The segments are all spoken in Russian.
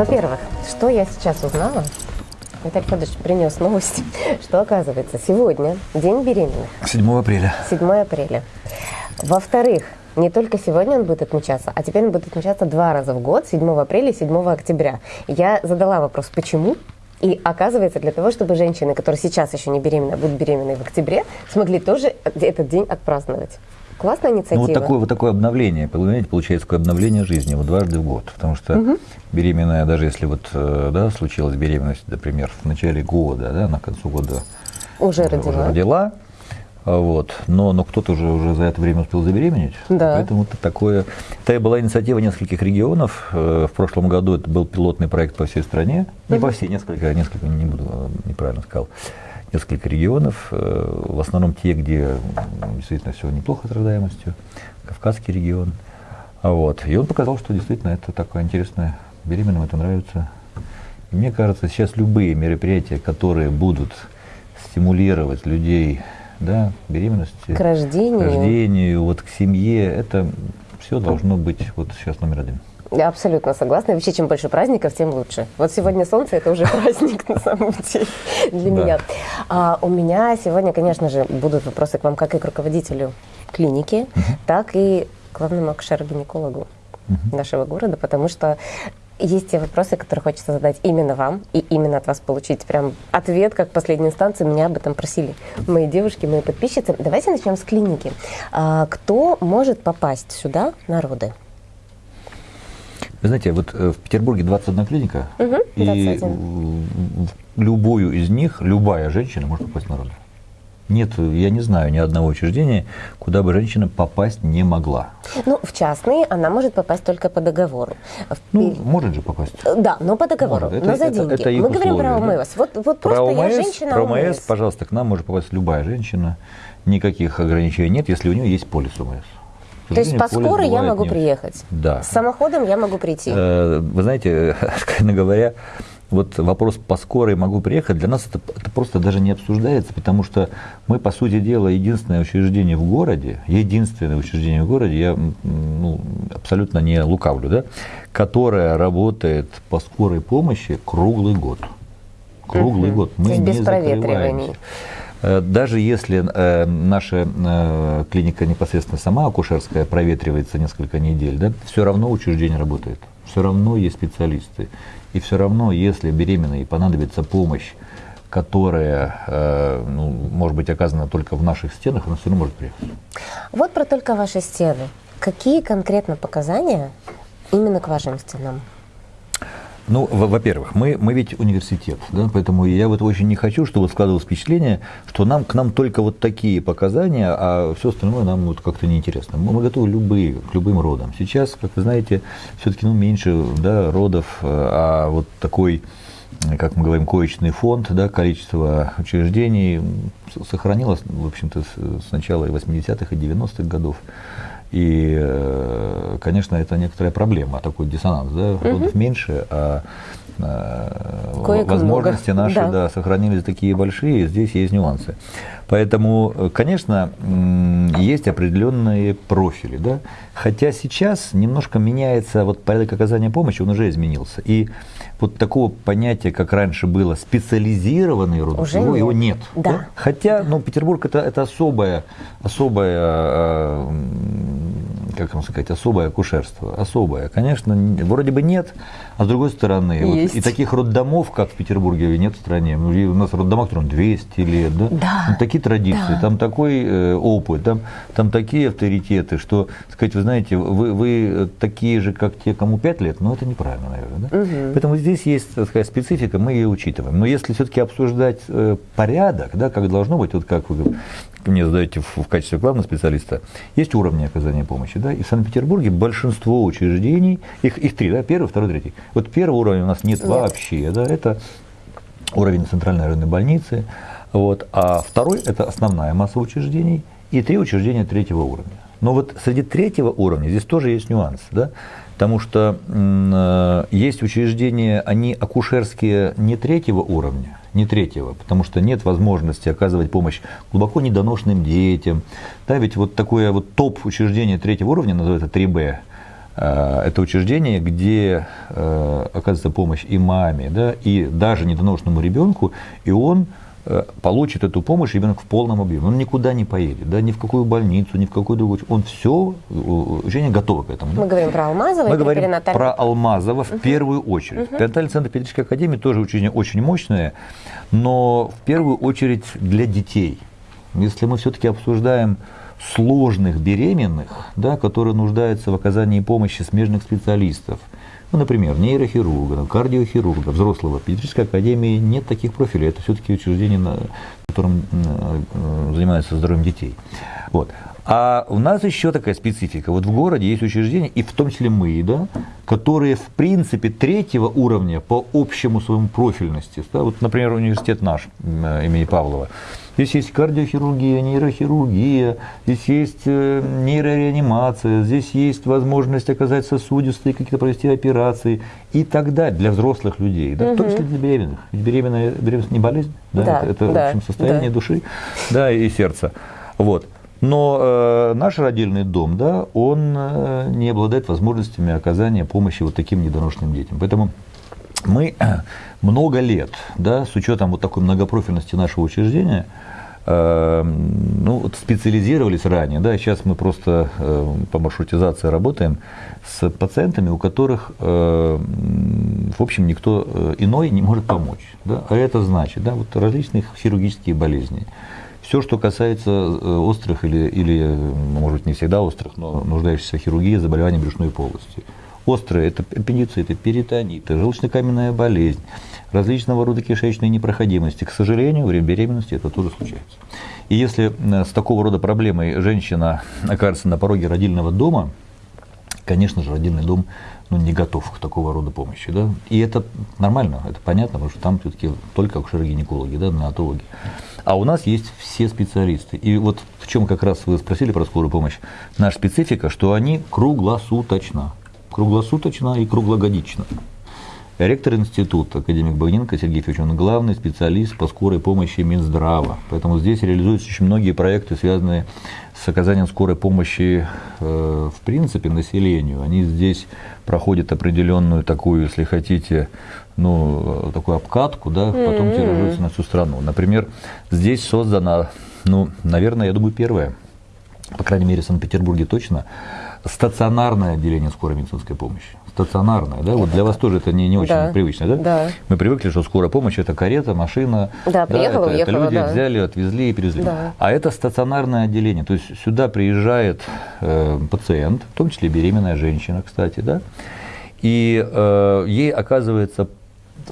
Во-первых, что я сейчас узнала? Виталий Федорович принес новость, что оказывается сегодня день беременных. 7 апреля. 7 апреля. Во-вторых, не только сегодня он будет отмечаться, а теперь он будет отмечаться два раза в год, 7 апреля и 7 октября. Я задала вопрос, почему? И оказывается, для того, чтобы женщины, которые сейчас еще не беременны, а будут беременны в октябре, смогли тоже этот день отпраздновать. Классная инициатива. Ну, вот такое, вот такое обновление, понимаете, получается такое обновление жизни вот дважды в год. Потому что угу. беременная, даже если вот, э, да, случилась беременность, например, в начале года, да, на концу года уже, уже родила. Уже родила а вот. Но, но кто-то уже, уже за это время успел забеременеть. Да. Поэтому это такое... Это была инициатива нескольких регионов. Э, в прошлом году это был пилотный проект по всей стране. Не по всей, несколько, несколько, не буду, э, неправильно сказал. Несколько регионов, э, в основном те, где действительно все неплохо с рождаемостью, Кавказский регион. Вот. И он показал, что действительно это такое интересное, беременным это нравится. И мне кажется, сейчас любые мероприятия, которые будут стимулировать людей да, беременности, к рождению. к рождению, вот к семье, это все должно быть вот сейчас номер один. Я абсолютно согласна. Вообще, чем больше праздников, тем лучше. Вот сегодня солнце – это уже праздник на самом деле для меня. А у меня сегодня, конечно же, будут вопросы к вам как и к руководителю клиники, так и к главному акушеру-гинекологу нашего города, потому что есть те вопросы, которые хочется задать именно вам и именно от вас получить прям ответ, как последней инстанции меня об этом просили мои девушки, мои подписчицы. Давайте начнем с клиники. А, кто может попасть сюда на роды? Вы знаете, вот э, в Петербурге 21 клиника, угу, 21. и в любую из них любая женщина может попасть на роды. Нет, я не знаю ни одного учреждения, куда бы женщина попасть не могла. Ну, в частные она может попасть только по договору. Ну, может же попасть. Да, но по договору, может. но это, за деньги. Это, это Мы условия, говорим про ОМС. Да? Вот, вот про просто ОМС, я женщина Про ОМС, пожалуйста, к нам может попасть любая женщина. Никаких ограничений нет, если у нее есть полис ОМС. То есть по скорой я могу нет. приехать? Да. С самоходом я могу прийти? Э, вы знаете, откровенно говоря, вот вопрос по скорой могу приехать, для нас это, это просто даже не обсуждается, потому что мы, по сути дела, единственное учреждение в городе, единственное учреждение в городе, я ну, абсолютно не лукавлю, да, которое работает по скорой помощи круглый год. Круглый угу. год. Мы То есть без проветриваний. Э, даже если э, наша э, клиника непосредственно сама акушерская проветривается несколько недель, да, все равно учреждение работает, все равно есть специалисты. И все равно, если беременной понадобится помощь, которая, ну, может быть, оказана только в наших стенах, она все равно может приехать. Вот про только ваши стены. Какие конкретно показания именно к вашим стенам? Ну, во-первых, мы, мы ведь университет, да, поэтому я вот очень не хочу, чтобы складывалось впечатление, что нам, к нам только вот такие показания, а все остальное нам вот как-то неинтересно. Мы, мы готовы любые, к любым родам. Сейчас, как вы знаете, все-таки ну, меньше да, родов, а вот такой как мы говорим, коечный фонд, да, количество учреждений сохранилось, в общем-то, с начала 80-х и 90-х годов. И, э, конечно, это некоторая проблема, такой диссонанс, да, родов угу. меньше, а э, Кое возможности много. наши да. Да, сохранились такие большие, здесь есть нюансы. Поэтому, э, конечно, есть определенные профили, да, хотя сейчас немножко меняется вот порядок оказания помощи, он уже изменился. И вот такого понятия, как раньше было, специализированный род, Уже его, нет. его нет. Да. Да? Хотя, ну, Петербург это, это особое, особое, э, как вам сказать, особое акушерство. Особое. Конечно, вроде бы нет, а с другой стороны, вот, и таких роддомов, как в Петербурге, нет в стране. Ну, у нас роддома, которым 200 лет, да? Да. Ну, такие традиции, да. там такой э, опыт, там, там такие авторитеты, что, сказать, вы знаете, вы, вы такие же, как те, кому 5 лет, но это неправильно, наверное. Да? Угу. Поэтому здесь здесь есть, так сказать, специфика, мы ее учитываем. Но если все-таки обсуждать э, порядок, да, как должно быть, вот как вы мне задаете в, в качестве главного специалиста, есть уровни оказания помощи. Да, и в Санкт-Петербурге большинство учреждений, их, их три, да, первый, второй, третий. Вот первого уровня у нас нет, нет. вообще, да, это уровень центральной районной больницы, вот, а второй – это основная масса учреждений, и три учреждения третьего уровня. Но вот среди третьего уровня здесь тоже есть нюанс. Да? Потому что э, есть учреждения, они акушерские не третьего уровня, не третьего, потому что нет возможности оказывать помощь глубоко недоношенным детям. Да, ведь вот такое вот топ учреждение третьего уровня, называется 3Б, Э, это учреждение, где э, оказывается помощь и маме, да, и даже недоношенному ребенку, и он получит эту помощь ребенок в полном объеме. Он никуда не поедет, да, ни в какую больницу, ни в какую другую. Он все, учреждение готово к этому. Да? Мы говорим про Алмазово Мы говорим перинаталь... про Алмазово в угу. первую очередь. Угу. Перинатальный центр педиатрической академии тоже учреждение очень мощное, но в первую очередь для детей. Если мы все-таки обсуждаем сложных беременных, да, которые нуждаются в оказании помощи смежных специалистов. Ну, например, нейрохирурга, кардиохирурга, взрослого. В педиатрической академии нет таких профилей. Это все-таки учреждение, на котором э, занимается здоровьем детей. Вот. А у нас еще такая специфика. Вот в городе есть учреждения, и в том числе мы, да, которые в принципе третьего уровня по общему своему профильности. Да, вот, например, университет наш э, имени Павлова. Здесь есть кардиохирургия, нейрохирургия, здесь есть э, нейрореанимация, здесь есть возможность оказать сосудистые, какие-то провести операции и так далее для взрослых людей, да, угу. в том числе для беременных. Ведь беременная беременность не болезнь, да, да, это, это да, в общем, состояние да. души да, и сердца. Вот. Но э, наш родильный дом, да, он э, не обладает возможностями оказания помощи вот таким недоношенным детям. Поэтому мы много лет, да, с учетом вот такой многопрофильности нашего учреждения, э, ну, вот специализировались ранее, да, сейчас мы просто э, по маршрутизации работаем с пациентами, у которых, э, в общем, никто э, иной не может помочь, да, а это значит, да, вот различных хирургические болезни, все, что касается э, острых или, или, может не всегда острых, но нуждающихся в хирургии заболеваний брюшной полости. Острые – это аппендициты, перитониты, желчнокаменная болезнь, различного рода кишечные непроходимости. К сожалению, время беременности это тоже случается. И если э, с такого рода проблемой женщина окажется на пороге родильного дома, конечно же, родильный дом ну, не готов к такого рода помощи. Да? И это нормально, это понятно, потому что там все-таки только акушеры-гинекологи, да, неонатологи. А у нас есть все специалисты. И вот в чем как раз вы спросили про скорую помощь. Наша специфика, что они круглосуточно. Круглосуточно и круглогодично. Ректор института, академик Багненко Сергей Федорович, он главный специалист по скорой помощи Минздрава. Поэтому здесь реализуются очень многие проекты, связанные с оказанием скорой помощи э, в принципе населению. Они здесь проходят определенную такую, если хотите, ну, такую обкатку, да, потом mm-hmm. тиражируются на всю страну. Например, здесь создана, ну, наверное, я думаю, первая, по крайней мере, в Санкт-Петербурге точно, стационарное отделение скорой медицинской помощи. Стационарное, да? Вот для вас тоже это не, не очень да. привычно, да? Да. Мы привыкли, что скорая помощь это карета, машина. Да, приехала, да, это, уехала, это люди да. взяли, отвезли и перевезли. Да. А это стационарное отделение. То есть сюда приезжает э, пациент, в том числе беременная женщина, кстати, да, и э, ей оказывается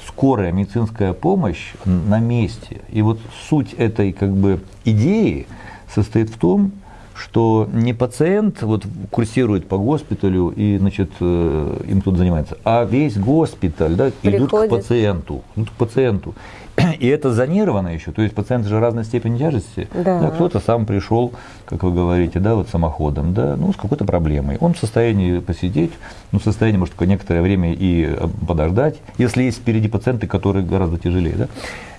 скорая медицинская помощь на месте. И вот суть этой как бы идеи состоит в том, что не пациент вот курсирует по госпиталю и значит, э, им тут занимается, а весь госпиталь да, идут к пациенту, идут к пациенту. И это зонировано еще, то есть пациенты же разной степени тяжести. Да. Да, кто-то сам пришел, как вы говорите, да, вот самоходом, да, ну, с какой-то проблемой. Он в состоянии посидеть, ну, в состоянии, может, некоторое время и э, подождать, если есть впереди пациенты, которые гораздо тяжелее, да.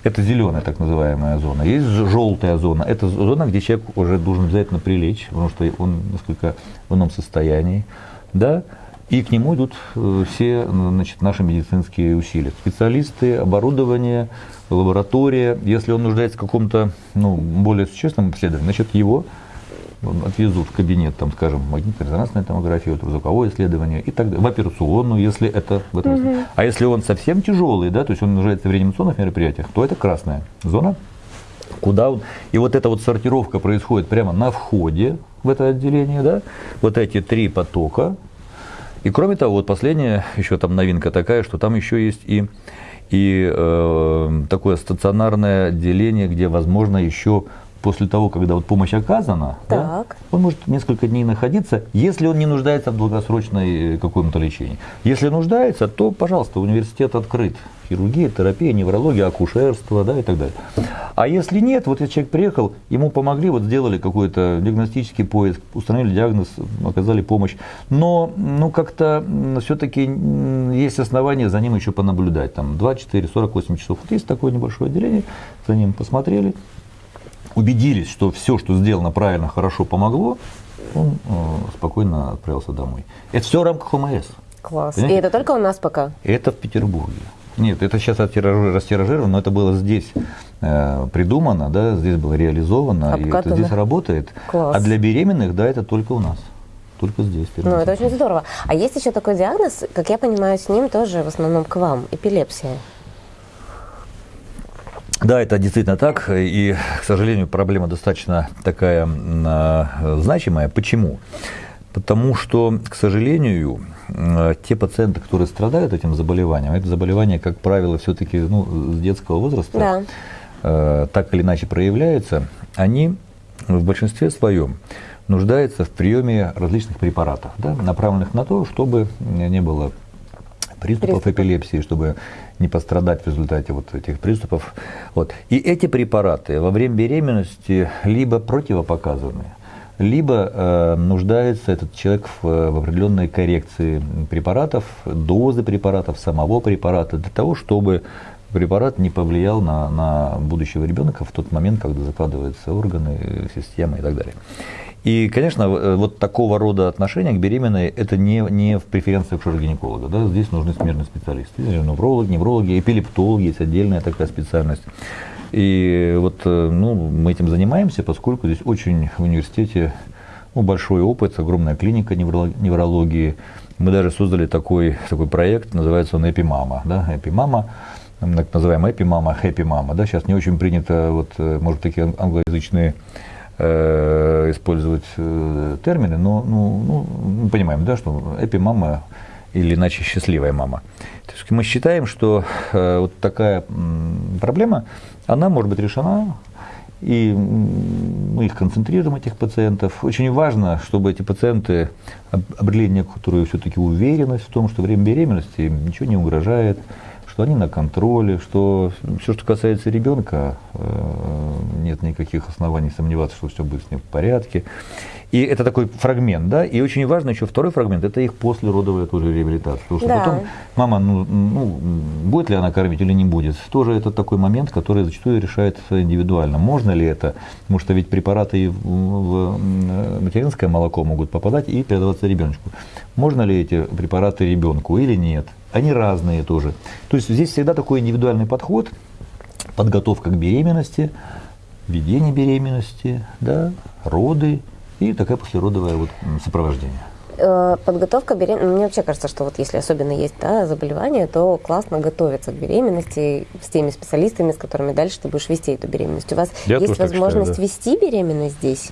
Это зеленая так называемая зона. Есть желтая зона. Это зона, где человек уже должен обязательно прилечь, потому что он несколько в ином состоянии. Да? И к нему идут э, все значит, наши медицинские усилия. Специалисты, оборудование, лаборатория. Если он нуждается в каком-то ну, более существенном исследовании, значит его отвезут в кабинет, там, скажем, магнитно-резонансная томография, ультразвуковое исследование и так далее, в операционную, если это в этом. Угу. А если он совсем тяжелый, да, то есть он нуждается в реанимационных мероприятиях, то это красная зона, куда он. И вот эта вот сортировка происходит прямо на входе в это отделение, да, вот эти три потока. И кроме того, вот последняя еще там новинка такая, что там еще есть и и э, такое стационарное отделение, где возможно еще после того, когда вот помощь оказана, да, он может несколько дней находиться, если он не нуждается в долгосрочной э, каком-то лечении. Если нуждается, то, пожалуйста, университет открыт. Хирургия, терапия, неврология, акушерство да, и так далее. А если нет, вот если человек приехал, ему помогли, вот сделали какой-то диагностический поиск, установили диагноз, оказали помощь. Но ну, как-то все-таки есть основания за ним еще понаблюдать. Там 2, 4, 48 часов. Вот есть такое небольшое отделение, за ним посмотрели, убедились, что все, что сделано правильно, хорошо помогло, он э, спокойно отправился домой. Это все в рамках ОМС. Класс. Понимаете? И это только у нас пока? Это в Петербурге. Нет, это сейчас растиражировано, но это было здесь э, придумано, да, здесь было реализовано, Обкатано. и это здесь работает. Класс. А для беременных, да, это только у нас. Только здесь. Ну, это очень здорово. А есть еще такой диагноз, как я понимаю, с ним тоже в основном к вам, эпилепсия. Да, это действительно так, и, к сожалению, проблема достаточно такая э, значимая. Почему? Потому что, к сожалению, э, те пациенты, которые страдают этим заболеванием, это заболевание, как правило, все-таки ну, с детского возраста, да. э, так или иначе проявляются, они в большинстве своем нуждаются в приеме различных препаратов, да, направленных на то, чтобы не было приступов Приступ. эпилепсии, чтобы не пострадать в результате вот этих приступов. Вот. И эти препараты во время беременности либо противопоказаны, либо э, нуждается этот человек в, в определенной коррекции препаратов, дозы препаратов, самого препарата, для того, чтобы препарат не повлиял на, на будущего ребенка в тот момент, когда закладываются органы, системы и так далее. И, конечно, э, вот такого рода отношения к беременной – это не, не в преференциях гинеколога. Да? Здесь нужны смежные специалисты. Неврологи, неврологи, эпилептологи, есть отдельная такая специальность. И вот э, ну, мы этим занимаемся, поскольку здесь очень в университете ну, большой опыт, огромная клиника неврологии. Мы даже создали такой, такой проект, называется он «Эпимама». Да? «Эпимама», так называемая «Эпимама», «Хэппи-мама». Да? Сейчас не очень принято, вот, э, может, такие англоязычные э, использовать э, термины, но ну, ну, мы понимаем, да, что эпи-мама или иначе счастливая мама. То есть мы считаем, что э, вот такая проблема, она может быть решена, и мы их концентрируем, этих пациентов. Очень важно, чтобы эти пациенты обрели некоторую все-таки уверенность в том, что время беременности им ничего не угрожает, что они на контроле, что все, что касается ребенка, э, нет никаких оснований сомневаться, что все будет с ним в порядке. И это такой фрагмент, да, и очень важно еще второй фрагмент, это их послеродовая тоже реабилитация. Потому что да. потом мама, ну, ну, будет ли она кормить или не будет, тоже это такой момент, который зачастую решает индивидуально. Можно ли это, потому что ведь препараты в материнское молоко могут попадать и передаваться ребенку. Можно ли эти препараты ребенку или нет? Они разные тоже. То есть здесь всегда такой индивидуальный подход, подготовка к беременности, ведение беременности, да, роды и такая послеродовое вот сопровождение э, подготовка беременности, мне вообще кажется, что вот если особенно есть да, заболевание, то классно готовиться к беременности с теми специалистами, с которыми дальше ты будешь вести эту беременность. У вас Я есть возможность считаю, да. вести беременность здесь?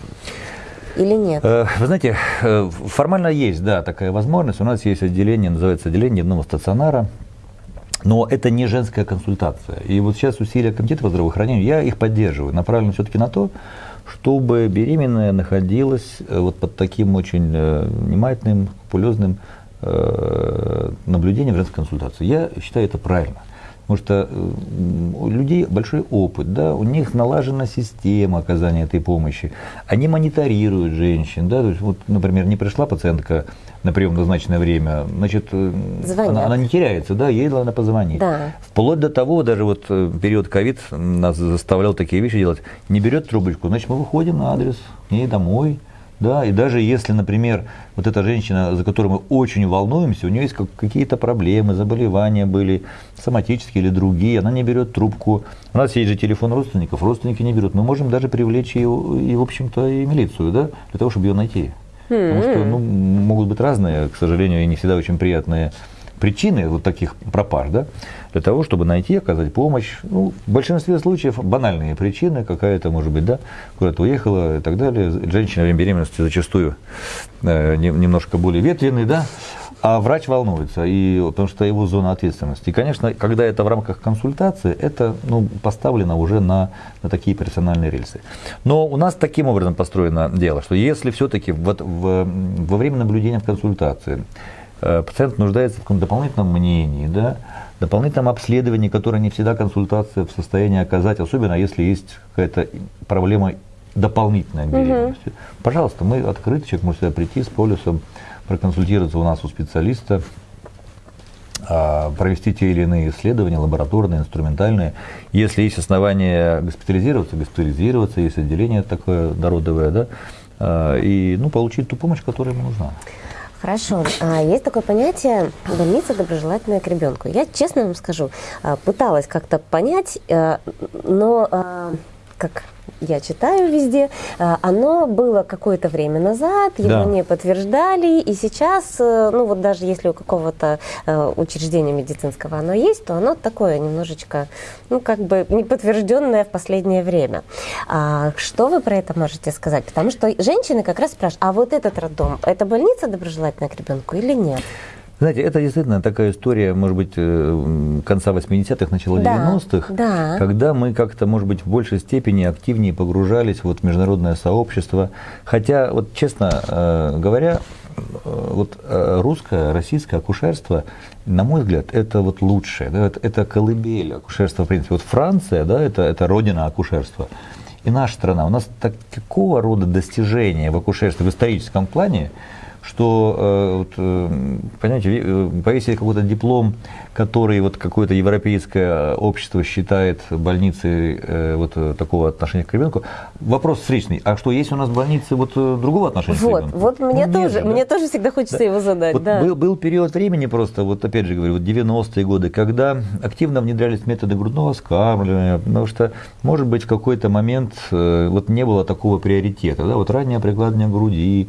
Или нет? Э, вы знаете, э, формально есть, да, такая возможность. У нас есть отделение, называется отделение дневного стационара. Но это не женская консультация. И вот сейчас усилия комитета по здравоохранению, я их поддерживаю, направлены все-таки на то, чтобы беременная находилась э, вот под таким очень внимательным, пулезным наблюдением женской консультации. Я считаю это правильно. Потому что у людей большой опыт, да, у них налажена система оказания этой помощи. Они мониторируют женщин. Да, то есть, вот, например, не пришла пациентка на прием в назначенное время, значит, э, она, она не теряется, да, ей надо позвонить. Да. Вплоть до того, даже вот э, период ковид нас заставлял такие вещи делать. Не берет трубочку, значит, мы выходим на адрес, к ней домой, да, и даже если, например, вот эта женщина, за которую мы очень волнуемся, у нее есть какие-то проблемы, заболевания были, соматические или другие, она не берет трубку. У нас есть же телефон родственников, родственники не берут. Мы можем даже привлечь ее, и, в общем-то, и милицию, да, для того, чтобы ее найти. Потому что ну, могут быть разные, к сожалению, и не всегда очень приятные причины вот таких пропаж, да, для того, чтобы найти, оказать помощь. Ну, в большинстве случаев банальные причины, какая-то, может быть, да, куда-то уехала и так далее. Женщина во время беременности зачастую э, немножко более ветреный, да, а врач волнуется, и, потому что его зона ответственности. И, конечно, когда это в рамках консультации, это ну, поставлено уже на, на такие персональные рельсы. Но у нас таким образом построено дело, что если все-таки вот во время наблюдения в консультации пациент нуждается в каком-то дополнительном мнении, да, дополнительном обследовании, которое не всегда консультация в состоянии оказать, особенно если есть какая-то проблема дополнительной беременности. Угу. Пожалуйста, мы открыты, человек может сюда прийти с полюсом, проконсультироваться у нас у специалиста, а, провести те или иные исследования, лабораторные, инструментальные. Если есть основания госпитализироваться, госпитализироваться, есть отделение такое народовое, да, и ну, получить ту помощь, которая ему нужна. Хорошо. А, есть такое понятие больница доброжелательная к ребенку. Я честно вам скажу, а, пыталась как-то понять, э, но а, как я читаю везде, а, оно было какое-то время назад, его да. не подтверждали, и сейчас, э, ну вот даже если у какого-то э, учреждения медицинского оно есть, то оно такое немножечко, ну как бы не подтвержденное в последнее время. А что вы про это можете сказать? Потому что женщины как раз спрашивают, а вот этот роддом, это больница доброжелательная к ребенку или нет? Знаете, это действительно такая история, может быть, э, конца 80-х, начала да, 90-х, да. когда мы как-то, может быть, в большей степени активнее погружались вот, в международное сообщество. Хотя, вот честно э, говоря, э, вот русское, российское акушерство, на мой взгляд, это вот лучшее, да, это, это колыбель акушерства, в принципе. Вот Франция, да, это, это родина акушерства. И наша страна, у нас так, такого рода достижения в акушерстве в историческом плане, что, э, вот, э, понимаете, э, повесить какой-то диплом, который вот какое-то европейское общество считает больницей вот такого отношения к ребенку. Вопрос встречный. А что, есть у нас больницы вот другого отношения вот, к ребенку? Вот, мне, ну, тоже, же, мне тоже всегда хочется да. его задать. Вот да. был, был период времени просто, вот опять же говорю, вот 90-е годы, когда активно внедрялись методы грудного скармливания, потому что, может быть, в какой-то момент вот не было такого приоритета. Да? Вот раннее прикладывание груди,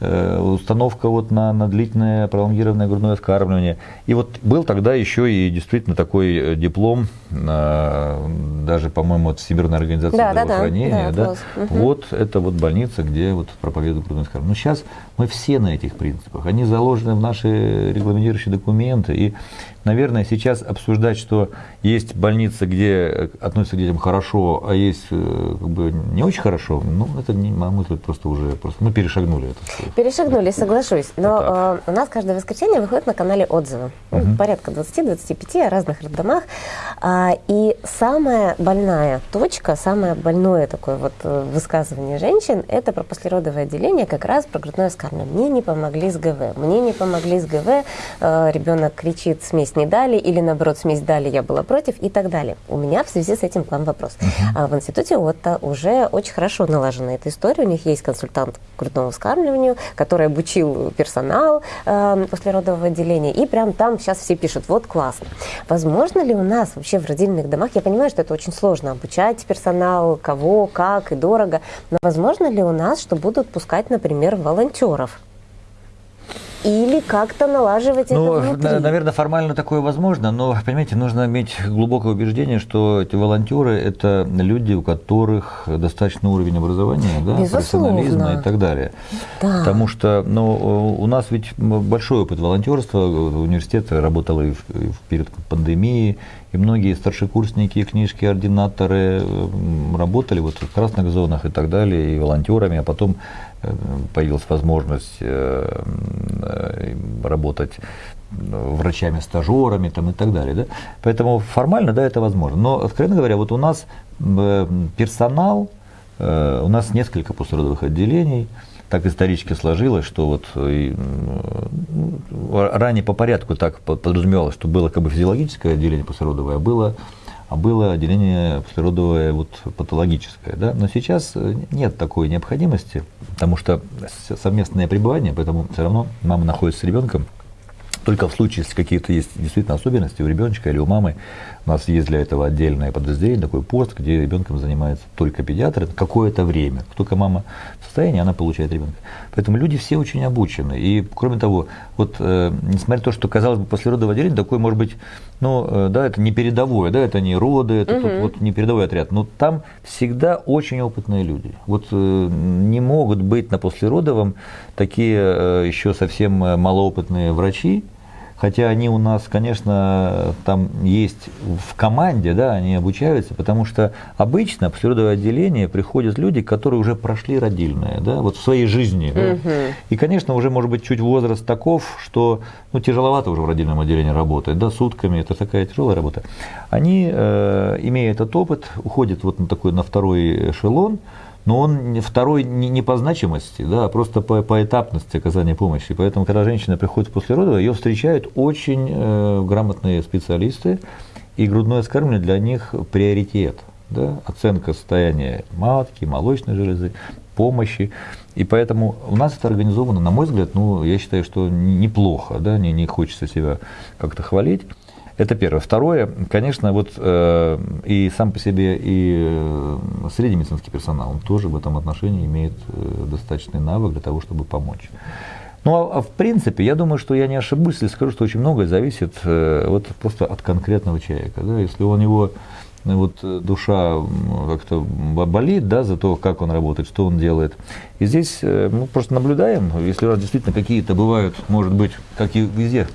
установка вот на, на длительное пролонгированное грудное вскармливание. И вот был тогда еще и действительно такой э, диплом, даже, по-моему, от Всемирной организации да, здравоохранения. Да, да, да. Угу. Вот это вот больница, где вот проповедуют грудное вскармливание. Но сейчас мы все на этих принципах. Они заложены в наши регламентирующие документы. И наверное, сейчас обсуждать, что есть больницы, где относятся к детям хорошо, а есть э, как бы не очень хорошо, ну, это, не, мой взгляд, просто уже просто, мы перешагнули это. Перешагнули, соглашусь. Но э, у нас каждое воскресенье выходит на канале отзывы. Угу. Порядка 20-25 о разных роддомах. А, и самая больная точка, самое больное такое вот э, высказывание женщин, это про послеродовое отделение, как раз про грудное вскармливание. Мне не помогли с ГВ. Мне не помогли с ГВ. Э, ребенок кричит, смесь не дали, или наоборот, смесь дали, я была против и так далее. У меня в связи с этим к вам вопрос. Uh-huh. А в институте Отто уже очень хорошо налажена эта история. У них есть консультант по грудному вскармливанию, который обучил персонал э, послеродового отделения, и прям там сейчас все пишут, вот классно. Возможно ли у нас вообще в родильных домах, я понимаю, что это очень сложно, обучать персонал, кого, как и дорого, но возможно ли у нас, что будут пускать, например, волонтеров? Или как-то налаживать ну, это внутри? Наверное, формально такое возможно, но, понимаете, нужно иметь глубокое убеждение, что эти волонтеры – это люди, у которых достаточный уровень образования, да, профессионализма и так далее. Да. Потому что ну, у нас ведь большой опыт волонтерства, университет работал и, в, и перед пандемией, и многие старшекурсники, книжки, ординаторы работали вот в красных зонах и так далее, и волонтерами, а потом появилась возможность э, э, работать врачами-стажерами там, и так далее. Да? Поэтому формально, да, это возможно. Но, откровенно говоря, вот у нас персонал, у нас несколько послеродовых отделений, так исторически сложилось, что вот и, ранее по порядку так подразумевалось, что было как бы физиологическое отделение послеродовое, а было, а было отделение послеродовое вот патологическое. Да? Но сейчас нет такой необходимости, потому что совместное пребывание, поэтому все равно мама находится с ребенком, только в случае, если какие-то есть действительно особенности у ребеночка или у мамы, у нас есть для этого отдельное подразделение, такой пост, где ребенком занимается только педиатр какое-то время. Только мама в состоянии, она получает ребенка. Поэтому люди все очень обучены. И кроме того, вот э, несмотря на то, что казалось бы послеродовое отделение, такое может быть, ну э, да, это не передовое, да, это не роды, это угу. тут вот не передовой отряд, но там всегда очень опытные люди. Вот э, не могут быть на послеродовом такие э, еще совсем э, малоопытные врачи, Хотя они у нас, конечно, там есть в команде, да, они обучаются, потому что обычно в природовое отделение приходят люди, которые уже прошли родильное, да, вот в своей жизни. Угу. Да. И, конечно, уже, может быть, чуть возраст таков, что ну, тяжеловато уже в родильном отделении работать, да, сутками, это такая тяжелая работа. Они, э, имея этот опыт, уходят вот на такой, на второй эшелон, но он второй не, не по значимости, да, а просто по, по этапности оказания помощи. Поэтому, когда женщина приходит после родов, ее встречают очень э, грамотные специалисты, и грудное скармливание для них приоритет. Да, оценка состояния матки, молочной железы, помощи. И поэтому у нас это организовано, на мой взгляд, ну, я считаю, что неплохо, да, не, не хочется себя как-то хвалить. Это первое. Второе, конечно, вот э, и сам по себе и э, средний медицинский персонал, он тоже в этом отношении имеет э, достаточный навык для того, чтобы помочь. Ну, а, а в принципе, я думаю, что я не ошибусь, если скажу, что очень многое зависит э, вот просто от конкретного человека. Да? Если у него ну, вот э, душа как-то болит, да, за то, как он работает, что он делает. И здесь э, мы просто наблюдаем, если у нас действительно какие-то бывают, может быть, как и везде,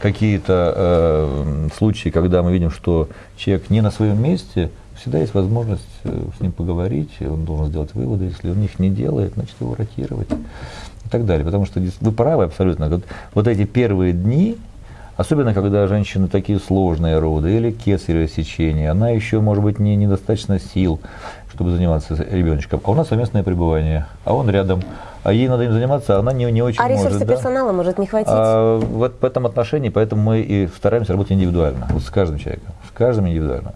какие-то э, случаи, когда мы видим, что человек не на своем месте, всегда есть возможность э, с ним поговорить, он должен сделать выводы, если он их не делает, значит его ротировать и так далее. Потому что вы правы абсолютно. Вот, вот эти первые дни, Особенно, когда женщины такие сложные роды или кесарево сечение, она еще, может быть, не недостаточно сил, чтобы заниматься ребеночком. А у нас совместное пребывание, а он рядом. А ей надо им заниматься, а она не, не очень а может. А ресурсы да? персонала может не хватить? А, вот в этом отношении, поэтому мы и стараемся работать индивидуально, вот с каждым человеком, с каждым индивидуально.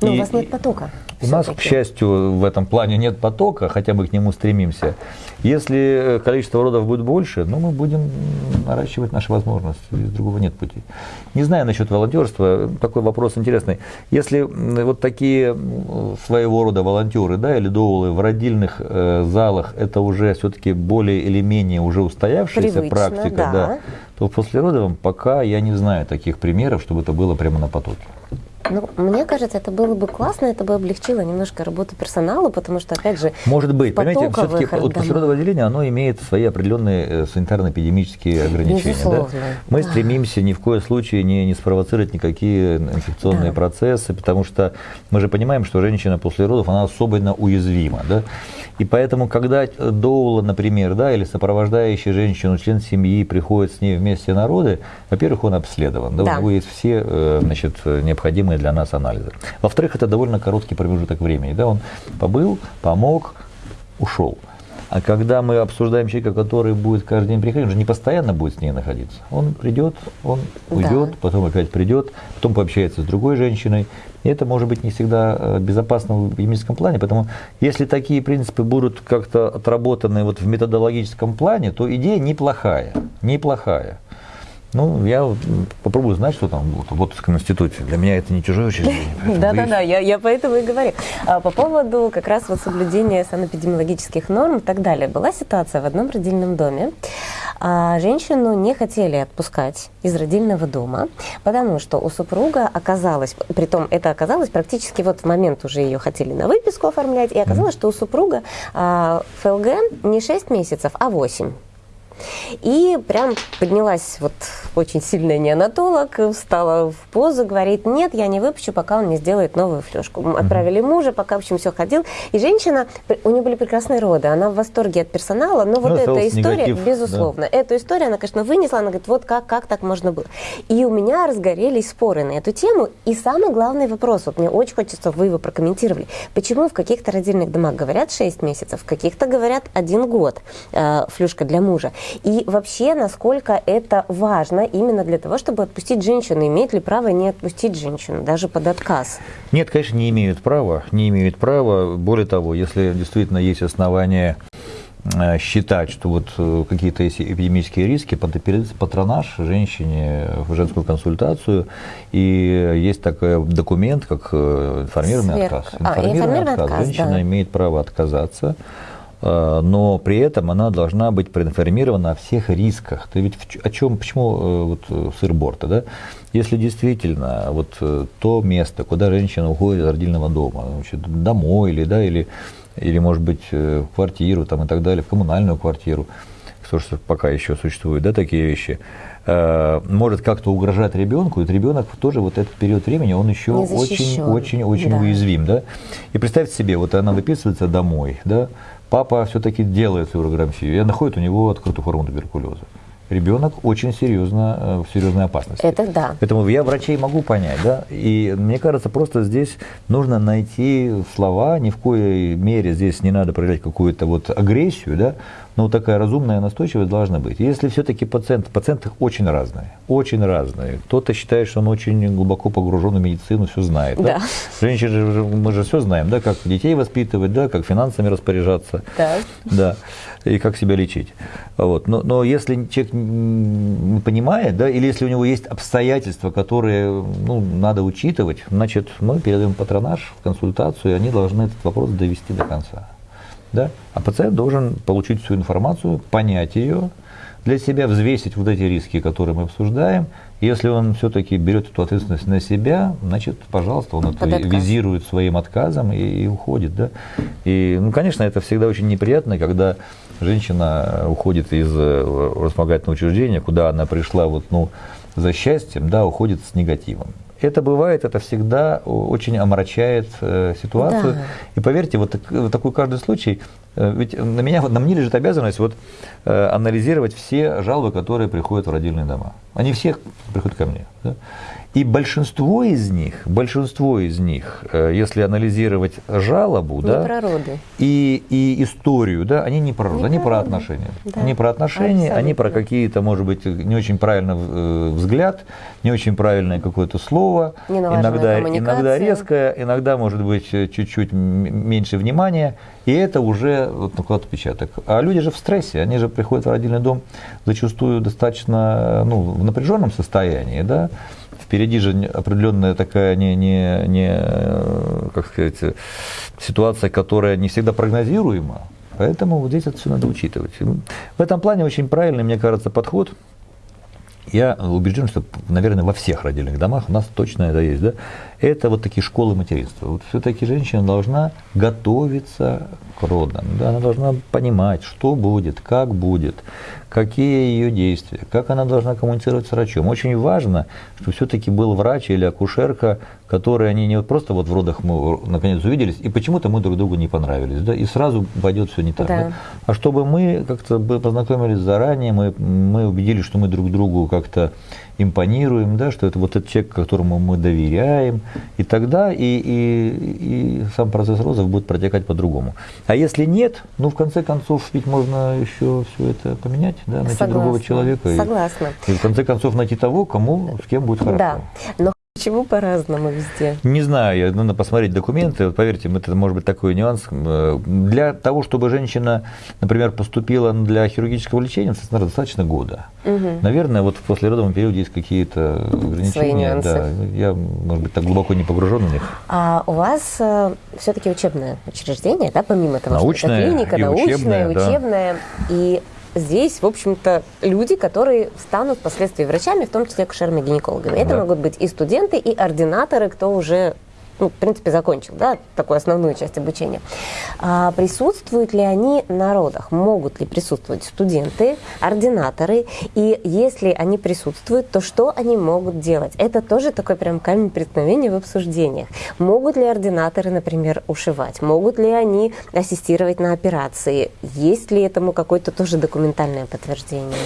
Но ну, и, у вас нет потока. У нас, к счастью, в этом плане нет потока, хотя мы к нему стремимся. Если э, количество родов будет больше, ну, мы будем наращивать наши возможности. Из другого нет пути. Не знаю насчет волонтерства, такой вопрос интересный. Если вот такие своего рода волонтеры, да, или доулы в родильных э, залах, это уже все-таки более или менее уже устоявшаяся Привычно, практика, да. да, то в послеродовом пока я не знаю таких примеров, чтобы это было прямо на потоке. Ну, мне кажется, это было бы классно, это бы облегчило немножко работу персонала, потому что, опять же, Может быть, понимаете, все-таки вот послеродовое отделение, оно имеет свои определенные э, санитарно-эпидемические ограничения. Безусловно. Да? Мы да. стремимся ни в коем случае не, не спровоцировать никакие инфекционные да. процессы, потому что мы же понимаем, что женщина после родов, она особенно уязвима. Да? И поэтому, когда доула, например, да, или сопровождающий женщину, член семьи приходит с ней вместе на роды, во-первых, он обследован, да, да. у него есть все э, значит, необходимые для нас анализы. Во-вторых, это довольно короткий промежуток времени. Да, он побыл, помог, ушел. А когда мы обсуждаем человека, который будет каждый день приходить, он же не постоянно будет с ней находиться. Он придет, он уйдет, да. потом опять придет, потом пообщается с другой женщиной. И это может быть не всегда э, безопасно в медицинском плане. Поэтому если такие принципы будут как-то отработаны вот в методологическом плане, то идея неплохая. Неплохая. Ну, я попробую знать, что там в Лотовском институте. Для меня это не чужое учреждение. Да-да-да, я, я поэтому и говорю. А, по поводу как раз вот соблюдения санэпидемиологических норм и так далее. Была ситуация в одном родильном доме. А, женщину не хотели отпускать из родильного дома, потому что у супруга оказалось, притом это оказалось практически вот в момент уже ее хотели на выписку оформлять, и оказалось, что у супруга а, ФЛГ не 6 месяцев, а 8. И прям поднялась вот очень сильная неонатолог, встала в позу, говорит, нет, я не выпущу, пока он не сделает новую флешку. Мы отправили мужа, пока, в общем, все ходил. И женщина, у нее были прекрасные роды, она в восторге от персонала, но вот ну, эта история, негатив, безусловно, да. эту историю она, конечно, вынесла, она говорит, вот как, как так можно было. И у меня разгорелись споры на эту тему. И самый главный вопрос, вот мне очень хочется, чтобы вы его прокомментировали. Почему в каких-то родильных домах говорят 6 месяцев, в каких-то говорят 1 год э, флюшка для мужа. И вообще, насколько это важно именно для того, чтобы отпустить женщину. Имеет ли право не отпустить женщину, даже под отказ? Нет, конечно, не имеют права. Не имеют права. Более того, если действительно есть основания э, считать, что вот э, какие-то есть эпидемические риски, патронаж женщине в женскую консультацию, и есть такой документ, как э, информированный Сверх. отказ. Информированный, а, информированный отказ. отказ. Женщина да. имеет право отказаться но при этом она должна быть проинформирована о всех рисках. Ты ведь о чем, почему э, вот э, сыр-борта, да? Если действительно вот то место, куда женщина уходит из родильного дома, значит, домой или, да, или, или, может быть, в квартиру там, и так далее, в коммунальную квартиру, что пока еще существуют, да, такие вещи, может как-то угрожать ребенку, и ребенок тоже вот этот период времени, он еще очень-очень-очень да. уязвим, да. И представьте себе, вот она выписывается домой, да, папа все-таки делает флюорограммию и находит у него открытую форму туберкулеза. Ребенок очень серьезно, э, в серьезной опасности. Это да. Поэтому я врачей могу понять, да. И мне кажется, просто здесь нужно найти слова, ни в коей мере здесь не надо проявлять какую-то вот агрессию, да, но вот такая разумная настойчивость должна быть. Если все-таки пациент, пациенты очень разные, очень разные. Кто-то считает, что он очень глубоко погружен в медицину, все знает. Да. Да? Женщины, мы же все знаем, да, как детей воспитывать, да, как финансами распоряжаться. Да. Да и как себя лечить. Вот. Но, но если человек не понимает, да, или если у него есть обстоятельства, которые ну, надо учитывать, значит, мы передаем патронаж в консультацию, и они должны этот вопрос довести до конца. Да? А пациент должен получить всю информацию, понять ее, для себя взвесить вот эти риски, которые мы обсуждаем. Если он все-таки берет эту ответственность на себя, значит, пожалуйста, он это визирует своим отказом и, и уходит. Да? И, ну, конечно, это всегда очень неприятно, когда женщина уходит из вспомогательного э, учреждения, куда она пришла вот, ну, за счастьем, да, уходит с негативом. Это бывает, это всегда очень омрачает э, ситуацию. Да. И поверьте, вот, вот такой каждый случай, э, ведь на, меня, на мне лежит обязанность вот, э, анализировать все жалобы, которые приходят в родильные дома. Они все приходят ко мне. Да? И большинство из них, большинство из них, э, если анализировать жалобу, не да, про роды. И, и историю, да, они не про роды, не они про, про отношения. Да. Они про отношения, Абсолютно. они про какие-то, может быть, не очень правильный э, взгляд, не очень правильное какое-то слово, иногда, иногда резкое, иногда, может быть, чуть-чуть меньше внимания, и это уже вот, накладывает отпечаток. А люди же в стрессе, они же приходят в родильный дом зачастую достаточно ну, в напряженном состоянии, да, впереди же определенная такая не, не, не, как сказать, ситуация, которая не всегда прогнозируема. Поэтому вот здесь это все надо учитывать. В этом плане очень правильный, мне кажется, подход. Я убежден, что, наверное, во всех родильных домах у нас точно это есть. Да? Это вот такие школы материнства. Вот все-таки женщина должна готовиться к родам. Да? Она должна понимать, что будет, как будет, какие ее действия, как она должна коммуницировать с врачом. Очень важно, что все-таки был врач или акушерка, которые они не просто вот в родах мы наконец увиделись, и почему-то мы друг другу не понравились, да, и сразу пойдет все не так. Да. Да? А чтобы мы как-то познакомились заранее, мы, мы убедились, что мы друг другу как-то импонируем, да, что это вот этот человек, которому мы доверяем, и тогда и, и, и сам процесс розов будет протекать по-другому. А если нет, ну, в конце концов, ведь можно еще все это поменять, да, найти Согласна. другого человека. Согласна. И, и в конце концов найти того, кому, с кем будет хорошо. Да, но Почему по-разному везде? Не знаю, надо посмотреть документы. Поверьте, это может быть такой нюанс. Э, для того, чтобы женщина, например, поступила для хирургического лечения, достаточно года. Угу. Наверное, вот в послеродовом периоде есть какие-то ограничения. Свои нюансы. Да, я, может быть, так глубоко не погружен в них. А у вас э, все-таки учебное учреждение, да, помимо того, научное что это клиника, научная, учебное. Да. И здесь, в общем-то, люди, которые станут впоследствии врачами, в том числе акушерами-гинекологами. Это могут быть и студенты, и ординаторы, кто уже ну, в принципе, закончил, да, такую основную часть обучения. А присутствуют ли они на родах? Могут ли присутствовать студенты, ординаторы? И если они присутствуют, то что они могут делать? Это тоже такой прям камень преткновения в обсуждениях. Могут ли ординаторы, например, ушивать? Могут ли они ассистировать на операции? Есть ли этому какое-то тоже документальное подтверждение?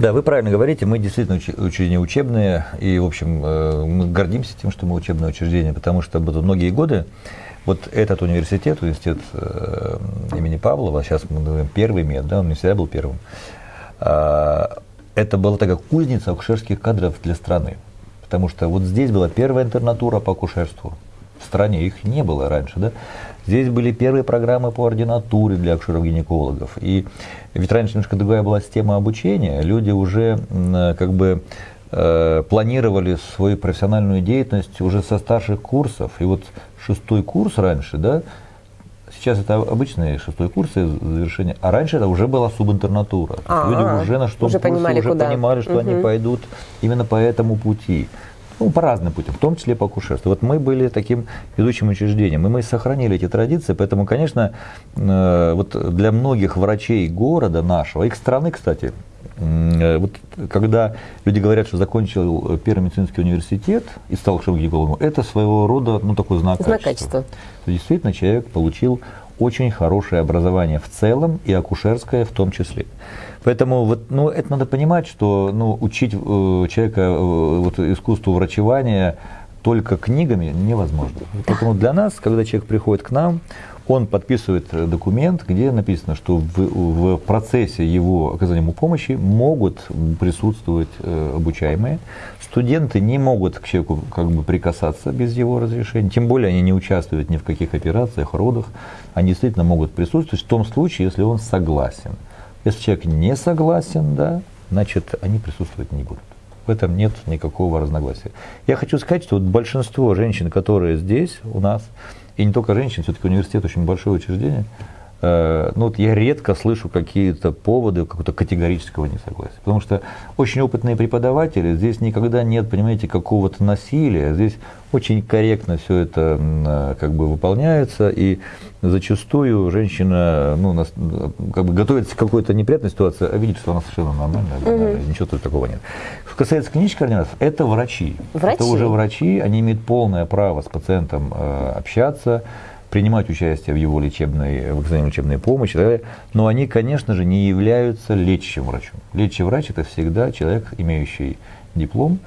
Да, вы правильно говорите, мы действительно учреждения учебные, и, в общем, э, мы гордимся тем, что мы учебное учреждение, потому что многие годы вот этот университет, университет э, имени Павлова, сейчас мы говорим первый мед, да, он не всегда был первым, а, это была такая кузница акушерских кадров для страны. Потому что вот здесь была первая интернатура по акушерству. В стране их не было раньше, да. Здесь были первые программы по ординатуре для акушеров-гинекологов. И ведь раньше немножко другая была система обучения. Люди уже как бы э, планировали свою профессиональную деятельность уже со старших курсов. И вот шестой курс раньше, да, сейчас это обычный шестой курс завершения, а раньше это уже была субинтернатура. А-а-а. Люди уже на что уже понимали, уже куда. понимали, что угу. они пойдут именно по этому пути ну, по разным путям, в том числе по акушерству. Вот мы были таким ведущим учреждением, и мы сохранили эти традиции, поэтому, конечно, э, вот для многих врачей города нашего, их страны, кстати, э, вот когда люди говорят, что закончил Первый медицинский университет и стал гинекологом, это своего рода ну, такой знак, знак качества. качества. Действительно, человек получил очень хорошее образование в целом и акушерское в том числе. Поэтому вот, ну, это надо понимать, что ну, учить э, человека э, вот, искусству врачевания только книгами невозможно. Поэтому для нас, когда человек приходит к нам, он подписывает документ, где написано, что в, в процессе его оказания ему помощи могут присутствовать э, обучаемые. Студенты не могут к человеку как бы прикасаться без его разрешения, тем более они не участвуют ни в каких операциях, родах. Они действительно могут присутствовать в том случае, если он согласен. Если человек не согласен, да, значит, они присутствовать не будут. В этом нет никакого разногласия. Я хочу сказать, что вот большинство женщин, которые здесь у нас, и не только женщин, все-таки университет очень большое учреждение, ну вот я редко слышу какие-то поводы какого-то категорического несогласия. Потому что очень опытные преподаватели, здесь никогда нет, понимаете, какого-то насилия. Здесь очень корректно все это э, как бы выполняется, и зачастую женщина ну, нас, как бы готовится к какой-то неприятной ситуации, а видит, что она совершенно нормальная, угу. ничего тут такого нет. Что касается клинических координаторов, это врачи. врачи. Это уже врачи, они имеют полное право с пациентом э, общаться, принимать участие в его лечебной, в оказании лечебной помощи, далее, но они, конечно же, не являются лечащим врачом. Лечащий врач – это всегда человек, имеющий диплом,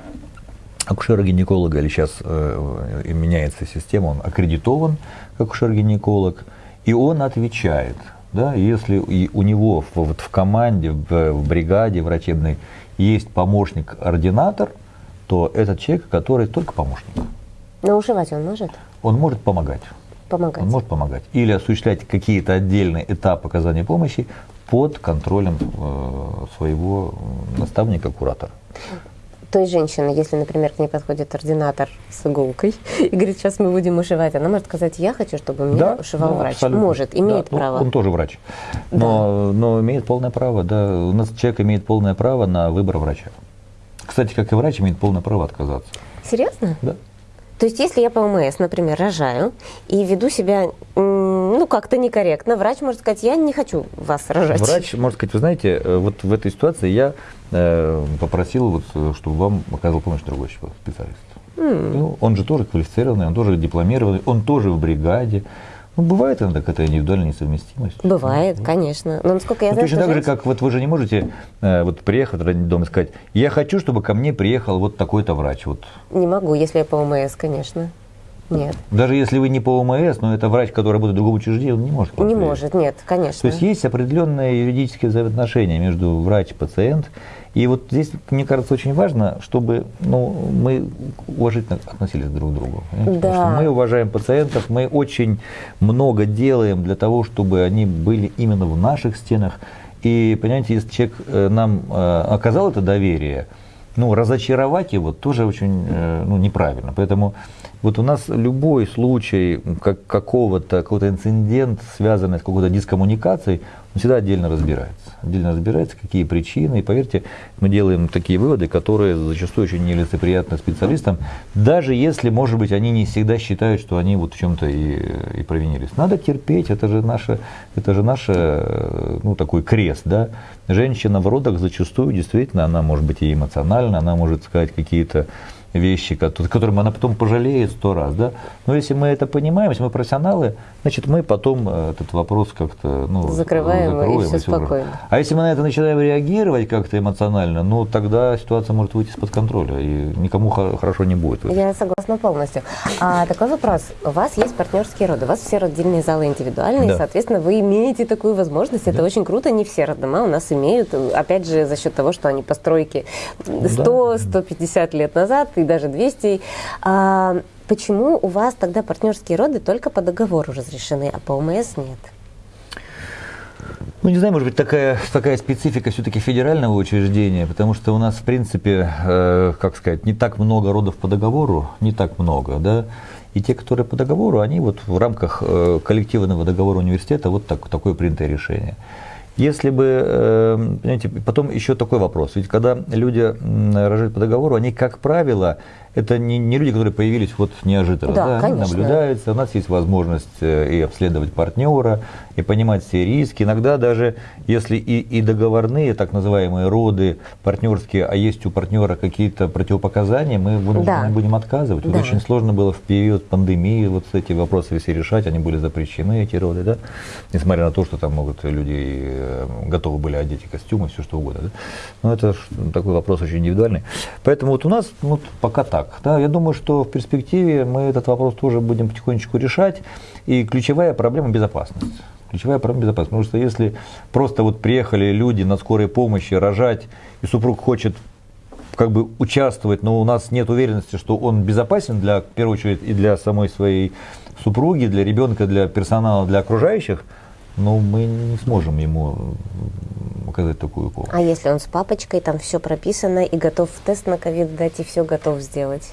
акушера-гинеколога, или сейчас э, меняется система, он аккредитован как акушер-гинеколог, и он отвечает, да, если и у него вот в команде, в, в бригаде врачебной есть помощник-ординатор, то этот человек, который только помощник. Но ушивать он может? Он может помогать. Помогать. Он может помогать. Или осуществлять какие-то отдельные этапы оказания помощи под контролем э, своего наставника, куратора той женщины, если, например, к ней подходит ординатор с иголкой и говорит, сейчас мы будем ушивать, она может сказать, я хочу, чтобы меня да, ушивал да, врач. Абсолютно. Может, имеет да, право. Он, он тоже врач. Но, да. но имеет полное право, да. У нас человек имеет полное право на выбор врача. Кстати, как и врач, имеет полное право отказаться. Серьезно? Да. То есть, если я по ОМС, например, рожаю и веду себя ну, как-то некорректно, врач может сказать, я не хочу вас рожать. Врач может сказать, вы знаете, э, вот в этой ситуации я э, попросил, вот, э, чтобы вам оказал помощь другой специалист. Mm. Ну, он же тоже квалифицированный, он тоже дипломированный, он тоже в бригаде. Ну, бывает иногда какая-то индивидуальная несовместимость. Бывает, ну, конечно. Но насколько я ну, знаю, точно так же, как вот вы же не можете э, вот приехать в родительный дом и сказать, я хочу, чтобы ко мне приехал вот такой-то врач. Вот. Не могу, если я по ОМС, конечно. Нет. Даже если вы не по ОМС, но это врач, который работает в другом учреждении, он не может. Не может, нет, конечно. То есть есть определенные юридические взаимоотношения между врач и пациент, и вот здесь, мне кажется, очень важно, чтобы ну, мы уважительно относились друг к другу. Да. Потому что мы уважаем пациентов, мы очень много делаем для того, чтобы они были именно в наших стенах. И, понимаете, если человек э, нам э, оказал это доверие, ну, разочаровать его тоже очень э, ну, неправильно. Поэтому вот у нас любой случай как, какого-то, какой-то инцидент, связанный с какой-то дискоммуникацией, он всегда отдельно разбирается. Отдельно разбирается, какие причины. И поверьте, мы делаем такие выводы, которые зачастую очень нелицеприятны специалистам, даже если, может быть, они не всегда считают, что они вот в чем-то и, и провинились. Надо терпеть, это же наше, это же наш, ну, такой крест, да. Женщина в родах зачастую действительно, она может быть и эмоциональна, она может сказать какие-то вещи, которым она потом пожалеет сто раз. Да? Но если мы это понимаем, если мы профессионалы, значит, мы потом э, этот вопрос как-то ну, закрываем, закроем, и все спокойно. А если мы на это начинаем реагировать как-то эмоционально, ну тогда ситуация может выйти из-под контроля, и никому хорошо не будет. Я согласна полностью. А такой вопрос. У вас есть партнерские роды, у вас все родильные залы индивидуальные, да. соответственно, вы имеете такую возможность. Это да. очень круто, не все роддома у нас имеют, опять же, за счет того, что они постройки 100-150 да. лет назад, и даже 200. А, почему у вас тогда партнерские роды только по договору разрешены, а по ОМС нет? Ну, не знаю, может быть, такая, такая специфика все-таки федерального учреждения, потому что у нас, в принципе, э, как сказать, не так много родов по договору, не так много, да, и те, которые по договору, они вот в рамках э, коллективного договора университета, вот так, такое принятое решение. Если бы, э, понимаете, потом еще такой вопрос. Ведь когда люди рожают по договору, они, как правило, это не, не люди, которые появились вот неожиданно. Да, да? Они наблюдаются, у нас есть возможность э, и обследовать партнера, и понимать все риски. Иногда даже если и, и договорные, так называемые роды партнерские, а есть у партнера какие-то противопоказания, мы вынуждены да. будем отказывать. Да. Вот очень сложно было в период пандемии вот эти вопросы все решать, они были запрещены, эти роды, да, несмотря на то, что там могут люди э, готовы были одеть и костюмы, все что угодно. Да? Но это такой вопрос очень индивидуальный. Поэтому вот у нас вот пока так так. Да, я думаю, что в перспективе мы этот вопрос тоже будем потихонечку решать. И ключевая проблема – безопасность. Ключевая проблема – безопасность. Потому что если просто вот приехали люди на скорой помощи рожать, и супруг хочет как бы участвовать, но у нас нет уверенности, что он безопасен для, в первую очередь, и для самой своей супруги, для ребенка, для персонала, для окружающих, но мы не сможем ему оказать такую помощь. А если он с папочкой, там все прописано и готов тест на ковид дать, и все готов сделать?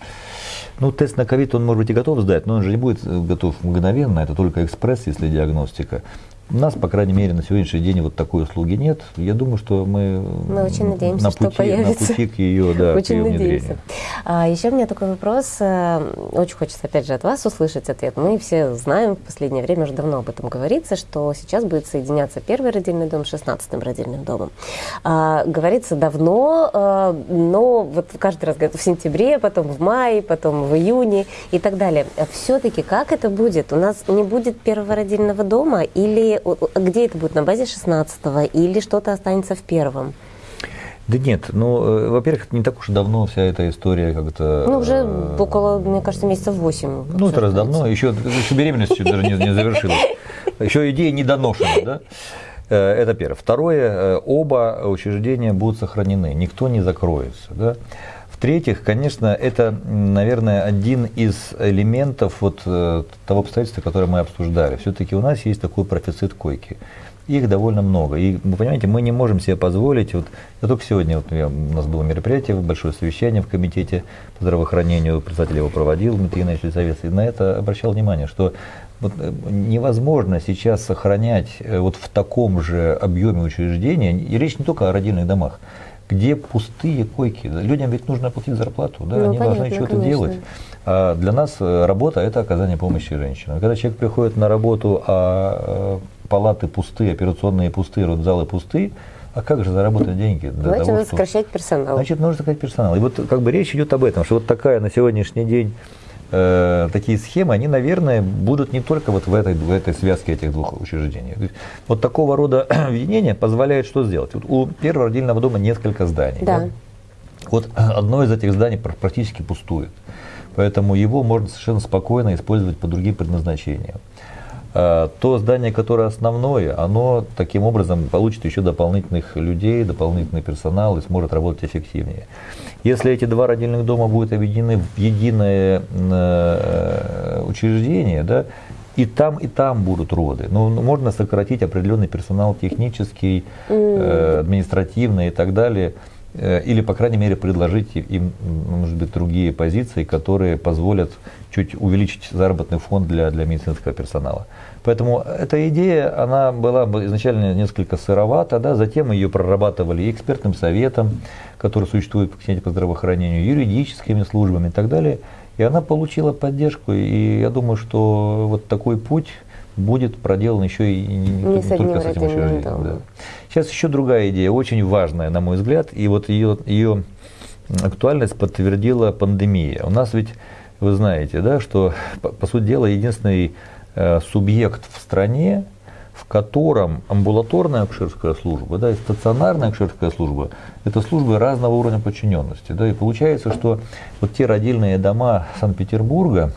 Ну, тест на ковид он, может быть, и готов сдать, но он же не будет готов мгновенно, это только экспресс, если диагностика. У нас, по крайней мере, на сегодняшний день вот такой услуги нет. Я думаю, что мы, мы очень надеемся, на, пути, что появится. на пути к ее, да, очень к ее надеемся. А, еще у меня такой вопрос. Э, очень хочется, опять же, от вас услышать ответ. Мы все знаем, в последнее время уже давно об этом говорится, что сейчас будет соединяться первый родильный дом с 16-м родильным домом. А, говорится давно, а, но вот каждый раз говорят в сентябре, потом в мае, потом в июне и так далее. Все-таки как это будет? У нас не будет первого родильного дома или где это будет, на базе 16-го или что-то останется в первом? Да нет, ну, э, во-первых, не так уж и давно вся эта история как-то... Ну, уже э, около, мне кажется, месяцев 8. Ну, это раз давно, еще, еще беременность еще даже не, не завершилась. Еще идея не доношена, да? Э, это первое. Второе, оба учреждения будут сохранены, никто не закроется, да? В-третьих, конечно, это, наверное, один из элементов вот того обстоятельства, которое мы обсуждали. Все-таки у нас есть такой профицит койки. Их довольно много. И вы понимаете, мы не можем себе позволить. Вот я только сегодня вот, я, у нас было мероприятие, большое совещание в комитете по здравоохранению, председатель его проводил, Дмитрий Геннадьевич Лицовец, и на это обращал внимание, что вот э, невозможно сейчас сохранять э, вот в таком же объеме учреждения, и речь не только о родильных домах, где пустые койки. Людям ведь нужно платить зарплату, да, ну, они понятно, должны что-то делать. А для нас э, работа – это оказание помощи женщинам. Когда человек приходит на работу, а э, палаты пустые, операционные пустые, родзалы пустые, а как же заработать деньги? Для Значит, того, надо что... сокращать персонал. Значит, нужно сокращать персонал. И вот как бы речь идет об этом, что вот такая на сегодняшний день э, такие схемы, они, наверное, будут не только вот в этой, в этой связке этих двух учреждений. Вот такого рода объединение позволяет что сделать? Вот у первого родильного дома несколько зданий. Да. Да? Вот одно из этих зданий практически пустует. Поэтому его можно совершенно спокойно использовать по другим предназначениям. А, то здание, которое основное, оно таким образом получит еще дополнительных людей, дополнительный персонал и сможет работать эффективнее. Если эти два родильных дома будут объединены в единое э, учреждение, да, и там, и там будут роды. Но ну, можно сократить определенный персонал технический, э, административный и так далее. Э, или, по крайней мере, предложить им, может быть, другие позиции, которые позволят чуть увеличить заработный фонд для, для медицинского персонала. Поэтому эта идея, она была изначально несколько сыровата, да, затем ее прорабатывали экспертным советом, который существует в Комитете по здравоохранению, юридическими службами и так далее. И она получила поддержку, и я думаю, что вот такой путь будет проделан еще и не, не, не только с этим учреждением. Да. Сейчас еще другая идея, очень важная, на мой взгляд, и вот ее, ее актуальность подтвердила пандемия. У нас ведь, вы знаете, да, что, по, по сути дела, единственный э, субъект в стране, в котором амбулаторная акушерская служба да, и стационарная акушерская служба – это службы разного уровня подчиненности. Да, и получается, что вот те родильные дома Санкт-Петербурга,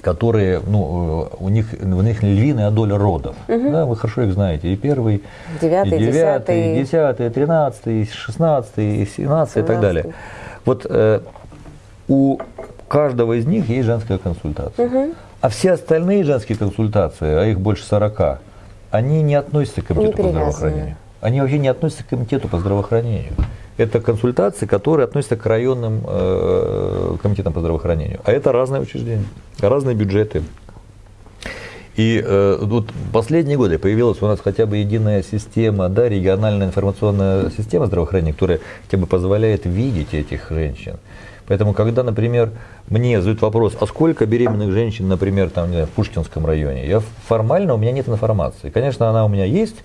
которые, ну, у них, у них львиная доля родов. Угу. Да, вы хорошо их знаете. И первый, девятый, и девятый, и десятый, тринадцатый, шестнадцатый, семнадцатый и так далее. Вот э, у каждого из них есть женская консультация. Угу. А все остальные женские консультации, а их больше сорока, они не относятся к комитету по здравоохранению. Они вообще не относятся к комитету по здравоохранению это консультации, которые относятся к районным э, комитетам по здравоохранению. А это разные учреждения, разные бюджеты. И э, вот последние годы появилась у нас хотя бы единая система, да, региональная информационная система здравоохранения, которая хотя бы позволяет видеть этих женщин. Поэтому, когда, например, мне задают вопрос, а сколько беременных женщин, например, там, не знаю, в Пушкинском районе, я формально, у меня нет информации. Конечно, она у меня есть,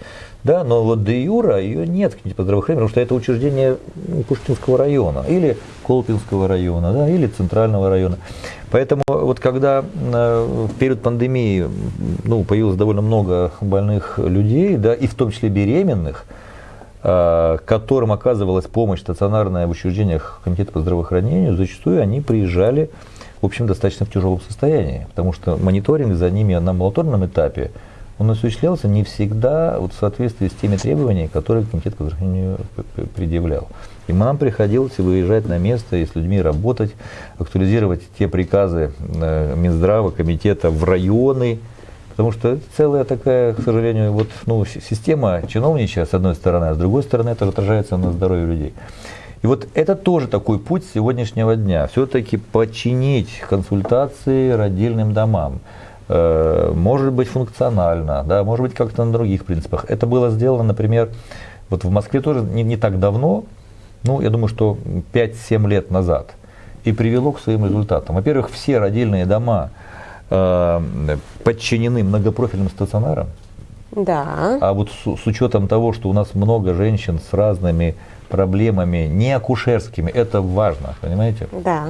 да, но вот де юра ее нет по здравоохранению, потому что это учреждение Пушкинского района, или Колпинского района, да, или Центрального района. Поэтому вот когда э, в период пандемии ну, появилось довольно много больных людей, да, и в том числе беременных, которым оказывалась помощь стационарная в учреждениях Комитета по здравоохранению, зачастую они приезжали, в общем, достаточно в тяжелом состоянии, потому что мониторинг за ними на амбулаторном этапе он осуществлялся не всегда вот в соответствии с теми требованиями, которые Комитет по здравоохранению предъявлял. И нам приходилось выезжать на место и с людьми работать, актуализировать те приказы э, Минздрава, комитета в районы, потому что целая такая, к сожалению, вот, ну, система чиновничья, с одной стороны, а с другой стороны это отражается на здоровье людей. И вот это тоже такой путь сегодняшнего дня. Все-таки подчинить консультации родильным домам. Э, может быть функционально, да, может быть как-то на других принципах. Это было сделано, например, вот в Москве тоже не, не так давно, ну, я думаю, что 5-7 лет назад, и привело к своим результатам. Во-первых, все родильные дома э, подчинены многопрофильным стационарам. Да. А вот с, с учетом того, что у нас много женщин с разными проблемами, не акушерскими, это важно, понимаете? Да.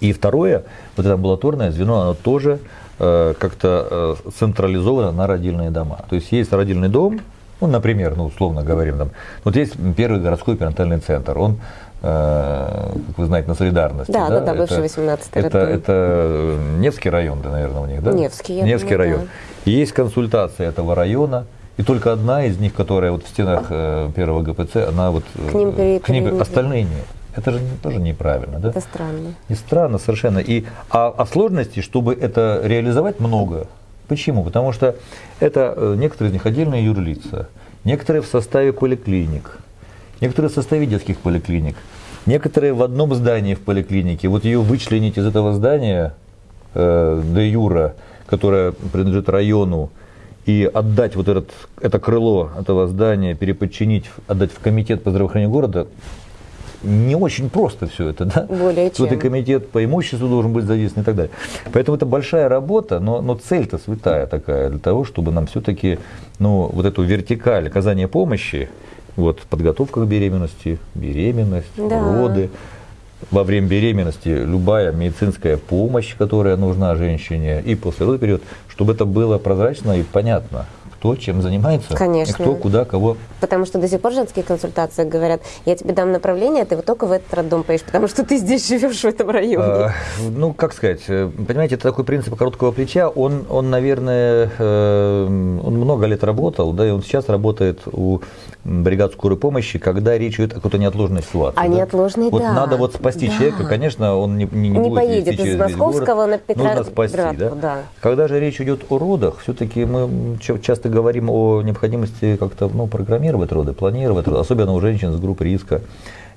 И второе, вот это амбулаторное звено, оно тоже как-то э, централизовано на родильные дома. То есть есть родильный дом, ну, например, ну, условно говорим, там, вот есть первый городской перинатальный центр, он, э, как вы знаете, на солидарности. Да, да, да, да бывший 18 это, это Невский район, да, наверное, у них, да? Невский, я Невский думаю, район. Да. Есть консультация этого района, и только одна из них, которая вот в стенах э, первого ГПЦ, она вот... К ним, к ним остальные нет. Это же тоже неправильно, да? Это странно. И странно совершенно. И, а, а сложностей, чтобы это реализовать, много. Почему? Потому что это э, некоторые из них отдельные юрлица, некоторые в составе поликлиник, некоторые в составе детских поликлиник, некоторые в одном здании в поликлинике. Вот ее вычленить из этого здания э, де юра, которое принадлежит району, и отдать вот этот, это крыло этого здания, переподчинить, отдать в комитет по здравоохранению города, не очень просто все это, да? Более чем. Тут и комитет по имуществу должен быть задействован и так далее. Поэтому это большая работа, но, но цель-то святая такая, для того, чтобы нам все-таки, ну, вот эту вертикаль оказания помощи, вот подготовка к беременности, беременность, да. роды, во время беременности любая медицинская помощь, которая нужна женщине, и после родовый период, чтобы это было прозрачно и понятно кто чем занимается, Конечно. и кто куда кого. Потому что до сих пор женские консультации говорят, я тебе дам направление, ты вот только в этот роддом поедешь, потому что ты здесь живешь в этом районе. А, ну, как сказать, э, понимаете, это такой принцип короткого плеча, он, он наверное, э, он много лет работал, да, и он сейчас работает у бригад скорой помощи, когда речь идет о какой-то неотложной ситуации. А да? неотложной, вот да. надо вот спасти да. человека, конечно, он не, не, не, не поедет из Московского на Петра... Нужно спасти, да? да. Когда же речь идет о родах, все-таки мы часто говорим о необходимости как-то ну, программировать роды, планировать роды, особенно у женщин с группы риска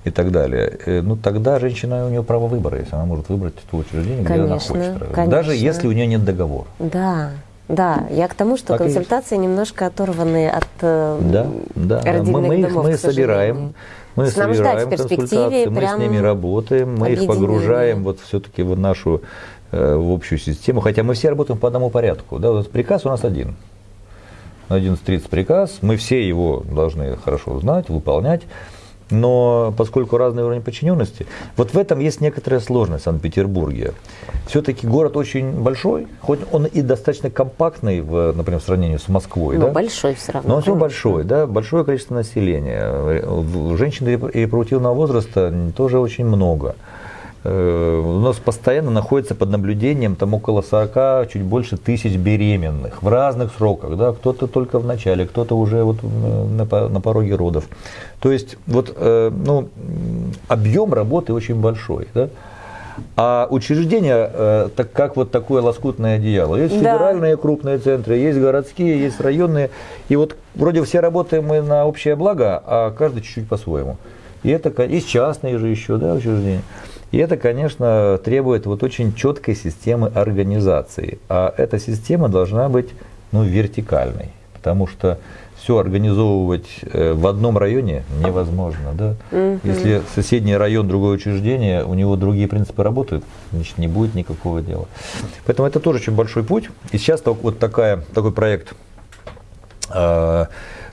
и так далее. Э, ну тогда женщина, у нее право выбора, если она может выбрать то учреждение, конечно, где она хочет. Конечно. Даже если у нее нет договора. Да. Да, я к тому, что так консультации немножко оторваны от э, да, да, родильных мы, мы домов, их, мы собираем, мы С собираем консультации, мы с ними работаем, мы их погружаем вот все-таки в нашу э, в общую систему, хотя мы все работаем по одному порядку. Да, вот приказ у нас один. 11.30 приказ, мы все его должны хорошо знать, выполнять. Но поскольку разные уровни подчиненности, вот в этом есть некоторая сложность в Санкт-Петербурге. Все-таки город очень большой, хоть он и достаточно компактный, в, например, в сравнении с Москвой. Но да? большой все равно. Но он все большой, да, большое количество населения. Женщин репродуктивного возраста тоже очень много. Э, у нас постоянно находится под наблюдением там около 40, чуть больше тысяч беременных в разных сроках, да, кто-то только в начале, кто-то уже вот на, на пороге родов. То есть вот, э, ну, объем работы очень большой, да. А учреждения, э, так как вот такое лоскутное одеяло. Есть да. федеральные крупные центры, есть городские, есть районные. И вот вроде все работаем мы на общее благо, а каждый чуть-чуть по-своему. И это есть частные же еще, да, учреждения. И это, конечно, требует вот очень четкой системы организации. А эта система должна быть ну, вертикальной, потому что все организовывать э, в одном районе невозможно. Да? Угу. Если соседний район, другое учреждение, у него другие принципы работают, значит, не будет никакого дела. Поэтому это тоже очень большой путь. И сейчас вот такая, такой проект э,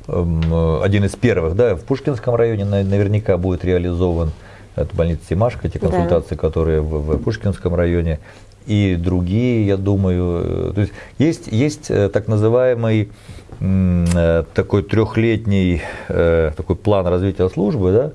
эм, один из первых, да, в Пушкинском районе наверняка будет реализован это больница Тимашка, те консультации, да. которые в, в Пушкинском районе, и другие, я думаю. То есть есть, есть так называемый такой трехлетний такой план развития службы, да,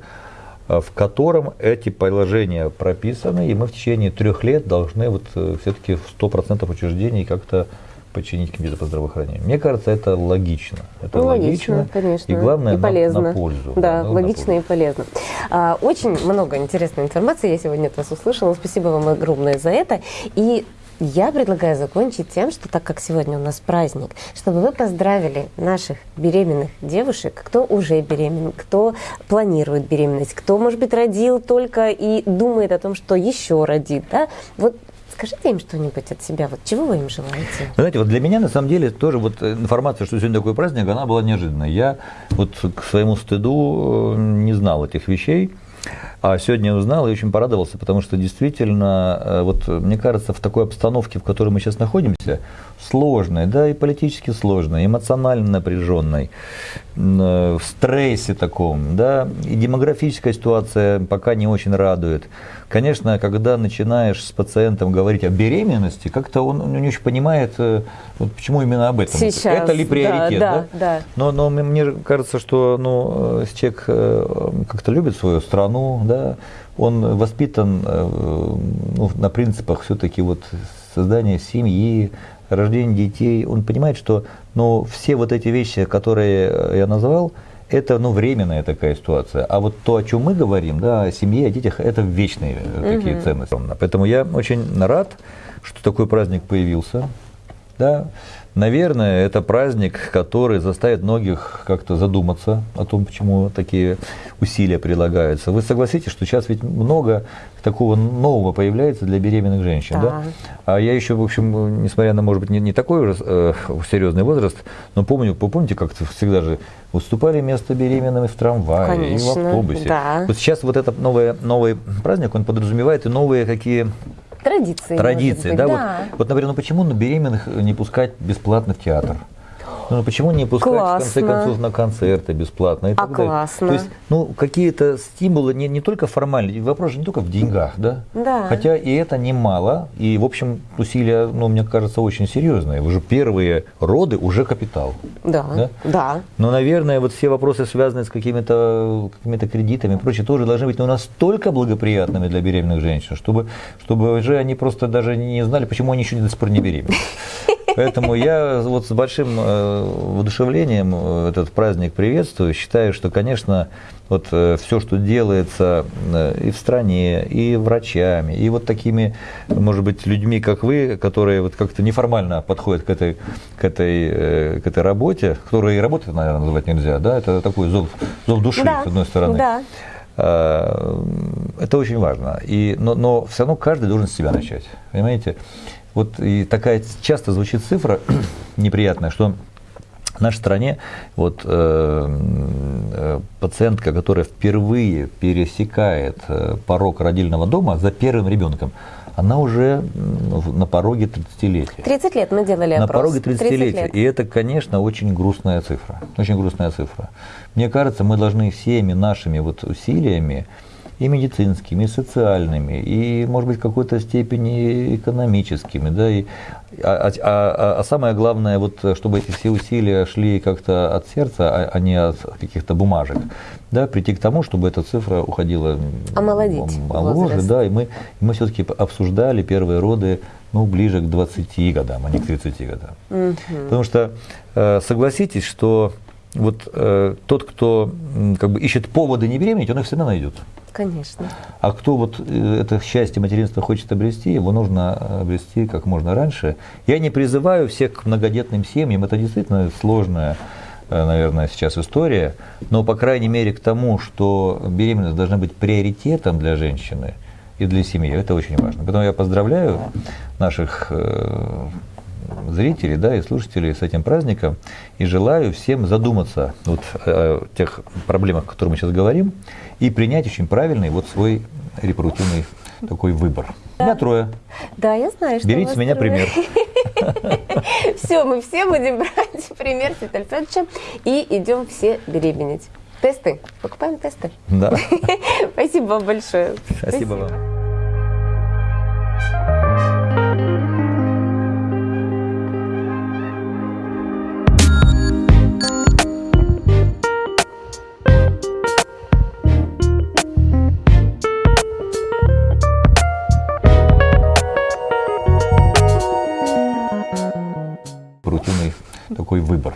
Э, в котором эти положения прописаны, и мы в течение трех лет должны вот э, все-таки в 100% учреждений как-то подчинить комитету по здравоохранению. Мне кажется, это логично. Это ну, логично, логично, конечно. И главное, и полезно. На, на пользу. Да, да логично и полезно. А, очень много интересной информации я сегодня от вас услышала. Спасибо вам огромное за это. И я предлагаю закончить тем, что так как сегодня у нас праздник, чтобы вы поздравили наших беременных девушек, кто уже беременен, кто планирует беременность, кто, может быть, родил только и думает о том, что еще родит. Да? Вот Скажите им что-нибудь от себя. Вот чего вы им желаете? Знаете, вот для меня на самом деле тоже вот информация, что сегодня такой праздник, она была неожиданной. Я вот к своему стыду э, не знал этих вещей. А сегодня узнал и очень порадовался, потому что действительно, э, вот мне кажется, в такой обстановке, в которой мы сейчас находимся, сложной, да, и политически сложной, эмоционально напряженной, э, в стрессе таком, да, и демографическая ситуация пока не очень радует. Конечно, когда начинаешь с пациентом говорить о беременности, как-то он не очень понимает, э, вот почему именно об этом. Сейчас, Это ли приоритет? Да, да, да. Но, но мне кажется, что ну, человек как-то любит свою страну, да, он воспитан э, ну, на принципах все-таки вот создания семьи, рождения детей. Он понимает, что ну, все вот эти вещи, которые я назвал, это ну, временная такая ситуация. А вот то, о чем мы говорим, да, о семье, о детях, это вечные угу. такие ценности. Поэтому я очень рад, что такой праздник появился. Да. Наверное, это праздник, который заставит многих как-то задуматься о том, почему такие усилия прилагаются. Вы согласитесь, что сейчас ведь много такого нового появляется для беременных женщин, да? да? А я еще, в общем, несмотря на, может быть, не, не такой уже э, серьезный возраст, но помню, вы помните, как всегда же выступали вместо беременными в трамвае Конечно, и в автобусе. Да. Вот сейчас вот этот новый, новый праздник, он подразумевает и новые какие Традиции. Традиции, да, да. Вот, вот, например, ну почему на беременных не пускать бесплатно в театр? Ну, почему не пускать, классно. в конце концов, на концерты бесплатно и а так классно. То есть, ну, какие-то стимулы не, не только формальные, вопрос же не только в деньгах, да? Да. Хотя и это немало, и, в общем, усилия, ну, мне кажется, очень серьезные. Уже первые роды уже капитал. Да, да. да. Но, наверное, вот все вопросы, связанные с какими-то какими кредитами и прочее, тоже должны быть ну, настолько благоприятными для беременных женщин, чтобы, чтобы уже они просто даже не знали, почему они еще до сих пор не беременны. Поэтому я вот с большим э, воодушевлением э, этот праздник приветствую. Считаю, что, конечно, вот э, все, что делается и в стране, и врачами, и вот такими, может быть, людьми, как вы, которые вот как-то неформально подходят к этой, к этой, к этой работе, которую и работой, наверное, называть нельзя, да, это такой зов, зов души, да, с одной стороны. Да. Это очень важно. И, но, но все равно каждый должен с себя начать. Понимаете? Вот и такая часто звучит цифра неприятная, что в нашей стране вот э, э, пациентка, которая впервые пересекает э, порог родильного дома за первым ребенком, она уже на пороге 30-летия. 30 лет мы делали опрос. На пороге 30-летия. 30 и это, конечно, очень грустная цифра. Очень грустная цифра. Мне кажется, мы должны всеми нашими вот усилиями и медицинскими, и социальными, и, может быть, в какой-то степени экономическими, да, и, а, а, а, а самое главное, вот, чтобы эти все усилия шли как-то от сердца, а, а не от каких-то бумажек, да, прийти к тому, чтобы эта цифра уходила Омолодить моложе, да, и мы, и мы все-таки обсуждали первые роды ну, ближе к 20 годам, а не к 30 годам. Угу. Потому что э, согласитесь, что вот э, тот, кто как бы ищет поводы не беременеть, он их всегда найдет. Конечно. А кто вот э, это счастье материнства хочет обрести, его нужно обрести как можно раньше. Я не призываю всех к многодетным семьям, это действительно сложная, э, наверное, сейчас история, но, по крайней мере, к тому, что беременность должна быть приоритетом для женщины и для семьи, это очень важно. Поэтому я поздравляю наших э, зрителей да, и слушателей с этим праздником и желаю всем задуматься вот о тех проблемах, о которых мы сейчас говорим, и принять очень правильный вот свой репродуктивный такой выбор. Да. Меня трое. Да, я знаю, что Берите с меня трое. пример. Все, мы все будем брать пример с Виталия и идем все беременеть. Тесты. Покупаем тесты. Да. Спасибо большое. Спасибо вам. такой выбор.